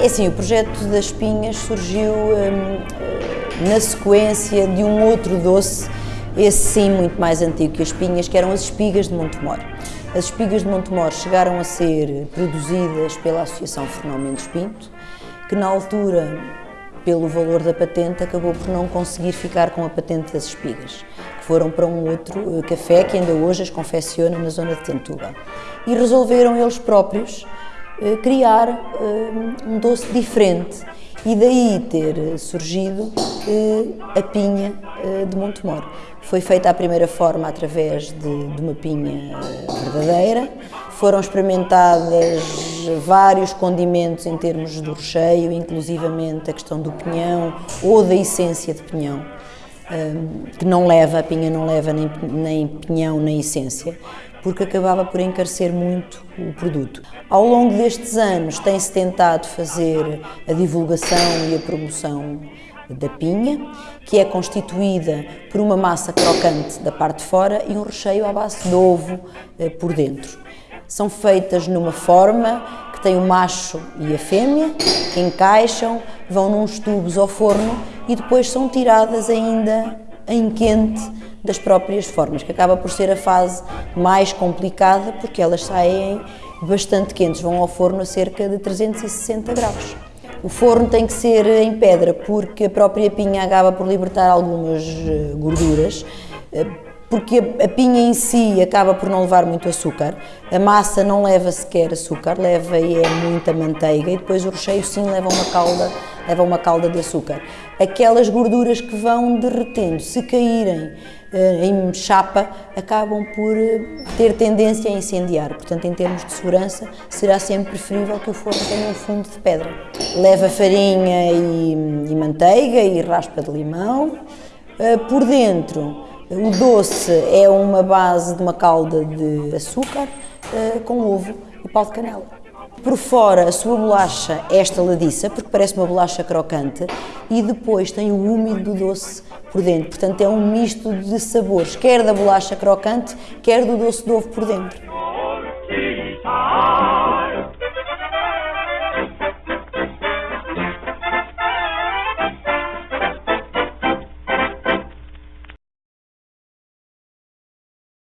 É assim, o projeto das espinhas surgiu hum, na sequência de um outro doce, esse sim muito mais antigo que as espinhas, que eram as espigas de Montemor. As espigas de Montemor chegaram a ser produzidas pela Associação Fernão Mendes Pinto, que na altura, pelo valor da patente, acabou por não conseguir ficar com a patente das espigas, que foram para um outro eh, café que ainda hoje as confecciona na zona de Tentuga. E resolveram eles próprios eh, criar eh, um doce diferente. E daí ter surgido a pinha de Montemor. Foi feita a primeira forma através de, de uma pinha verdadeira, foram experimentadas vários condimentos em termos do recheio, inclusivamente a questão do pinhão ou da essência de pinhão, que não leva, a pinha não leva nem, nem pinhão nem essência, porque acabava por encarecer muito o produto. Ao longo destes anos tem-se tentado fazer a divulgação e a promoção da pinha, que é constituída por uma massa crocante da parte de fora e um recheio à base de ovo eh, por dentro. São feitas numa forma que tem o macho e a fêmea, que encaixam, vão nos tubos ao forno e depois são tiradas ainda em quente das próprias formas, que acaba por ser a fase mais complicada porque elas saem bastante quentes, vão ao forno a cerca de 360 graus. O forno tem que ser em pedra porque a própria pinha acaba por libertar algumas eh, gorduras, eh, porque a pinha em si acaba por não levar muito açúcar, a massa não leva sequer açúcar, leva e é muita manteiga e depois o recheio sim leva uma calda, leva uma calda de açúcar. Aquelas gorduras que vão derretendo, se caírem eh, em chapa, acabam por eh, ter tendência a incendiar. Portanto, em termos de segurança, será sempre preferível que o forno tenha um fundo de pedra. Leva farinha e, e manteiga e raspa de limão. Eh, por dentro, o doce é uma base de uma calda de açúcar com ovo e pau de canela. Por fora, a sua bolacha é estaladiça, porque parece uma bolacha crocante, e depois tem o úmido do doce por dentro. Portanto, é um misto de sabores, quer da bolacha crocante, quer do doce de ovo por dentro.